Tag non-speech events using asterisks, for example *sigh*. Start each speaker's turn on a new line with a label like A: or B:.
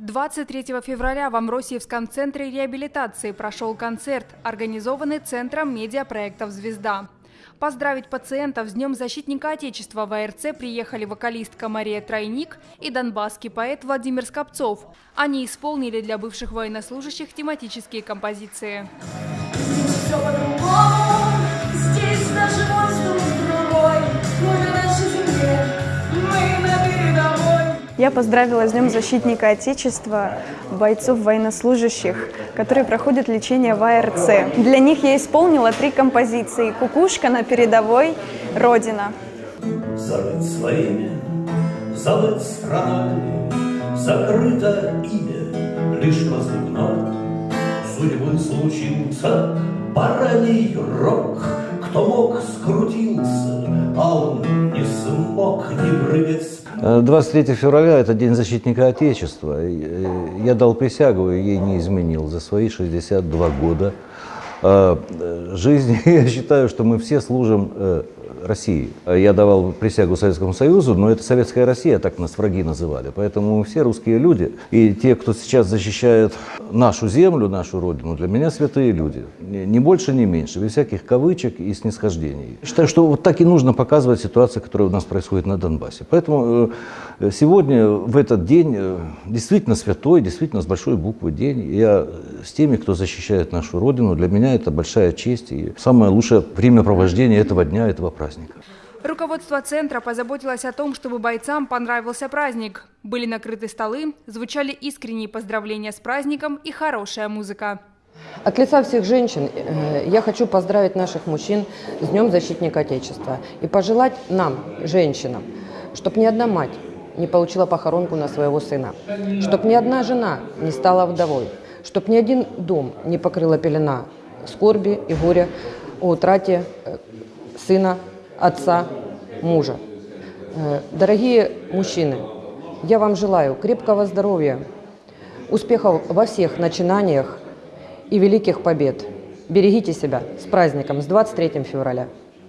A: 23 февраля в Амросиевском центре реабилитации прошел концерт, организованный Центром медиапроектов «Звезда». Поздравить пациентов с Днем защитника Отечества в АРЦ приехали вокалистка Мария Тройник и донбасский поэт Владимир Скопцов. Они исполнили для бывших военнослужащих тематические композиции.
B: Все
C: Я поздравила с Днем защитника Отечества бойцов военнослужащих, которые проходят лечение в АРЦ. Для них я исполнила три композиции «Кукушка на передовой», «Родина».
D: Забыт своими, забыт странами, Закрыто имя лишь позывной. Судьбы случился бараний рок, Кто мог, скрутился, а он не смог не прыгать
E: 23 февраля – это День защитника Отечества. Я дал присягу и ей не изменил за свои 62 года э, жизни. *laughs* Я считаю, что мы все служим э, России. Я давал присягу Советскому Союзу, но это Советская Россия, так нас враги называли. Поэтому все русские люди. И те, кто сейчас защищает нашу землю, нашу родину, для меня святые люди. Ни больше, ни меньше, без всяких кавычек и снисхождений. Считаю, что вот так и нужно показывать ситуацию, которая у нас происходит на Донбассе. Поэтому э, сегодня, в этот день, э, действительно святой, действительно с большой буквы день. Я с теми, кто защищает нашу родину, для меня это большая честь и самое лучшее времяпровождение этого дня, этого праздника праздника.
A: Руководство центра позаботилось о том, чтобы бойцам понравился праздник. Были накрыты столы, звучали искренние поздравления с праздником и хорошая музыка.
F: От лица всех женщин э, я хочу поздравить наших мужчин с Днем Защитника Отечества и пожелать нам, женщинам, чтобы ни одна мать не получила похоронку на своего сына, чтобы ни одна жена не стала вдовой, чтобы ни один дом не покрыла пелена скорби и горя о утрате э, сына отца, мужа. Э, дорогие мужчины, я вам желаю крепкого здоровья, успехов во всех начинаниях и великих побед. Берегите себя. С праздником, с 23 февраля.